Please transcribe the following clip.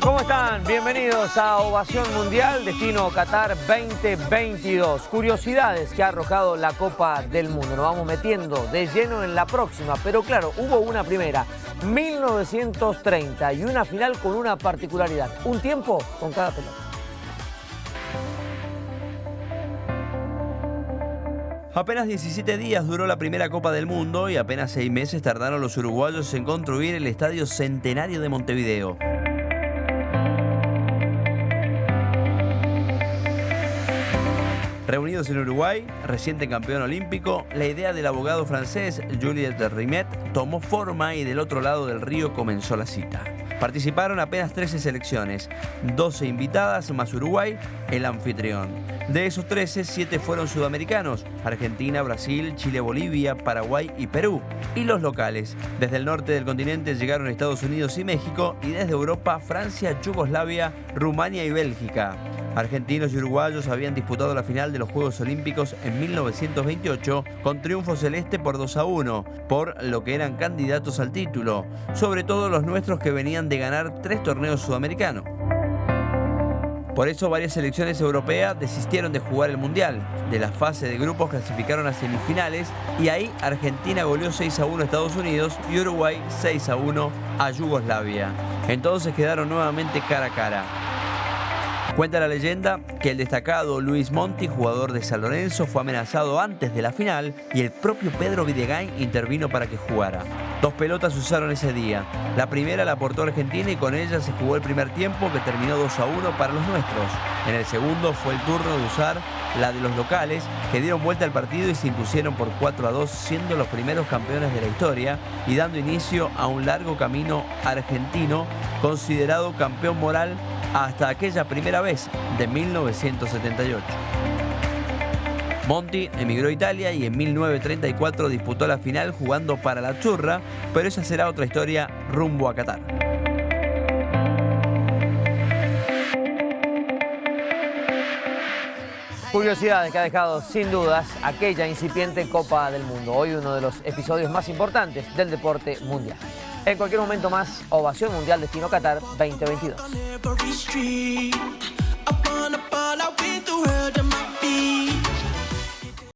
¿Cómo están? Bienvenidos a Ovación Mundial, destino Qatar 2022. Curiosidades que ha arrojado la Copa del Mundo. Nos vamos metiendo de lleno en la próxima, pero claro, hubo una primera, 1930, y una final con una particularidad. Un tiempo con cada pelota. Apenas 17 días duró la primera Copa del Mundo y apenas seis meses tardaron los uruguayos en construir el Estadio Centenario de Montevideo. Reunidos en Uruguay, reciente campeón olímpico, la idea del abogado francés Juliet de Rimet tomó forma y del otro lado del río comenzó la cita. Participaron apenas 13 selecciones, 12 invitadas más Uruguay, el anfitrión. De esos 13, 7 fueron sudamericanos, Argentina, Brasil, Chile, Bolivia, Paraguay y Perú. Y los locales, desde el norte del continente llegaron Estados Unidos y México y desde Europa, Francia, Yugoslavia, Rumania y Bélgica. Argentinos y uruguayos habían disputado la final de los Juegos Olímpicos en 1928 con triunfo celeste por 2 a 1, por lo que eran candidatos al título, sobre todo los nuestros que venían de ganar tres torneos sudamericanos. Por eso varias selecciones europeas desistieron de jugar el Mundial. De la fase de grupos clasificaron a semifinales y ahí Argentina goleó 6 a 1 a Estados Unidos y Uruguay 6 a 1 a Yugoslavia. Entonces quedaron nuevamente cara a cara. Cuenta la leyenda que el destacado Luis Monti, jugador de San Lorenzo, fue amenazado antes de la final y el propio Pedro Videgain intervino para que jugara. Dos pelotas usaron ese día. La primera la aportó Argentina y con ella se jugó el primer tiempo que terminó 2 a 1 para los nuestros. En el segundo fue el turno de usar la de los locales que dieron vuelta al partido y se impusieron por 4 a 2 siendo los primeros campeones de la historia y dando inicio a un largo camino argentino considerado campeón moral hasta aquella primera vez de 1978. Monti emigró a Italia y en 1934 disputó la final jugando para la Churra, pero esa será otra historia rumbo a Qatar. Curiosidades que ha dejado sin dudas aquella incipiente Copa del Mundo. Hoy uno de los episodios más importantes del deporte mundial. En cualquier momento más, Ovación Mundial Destino Qatar 2022.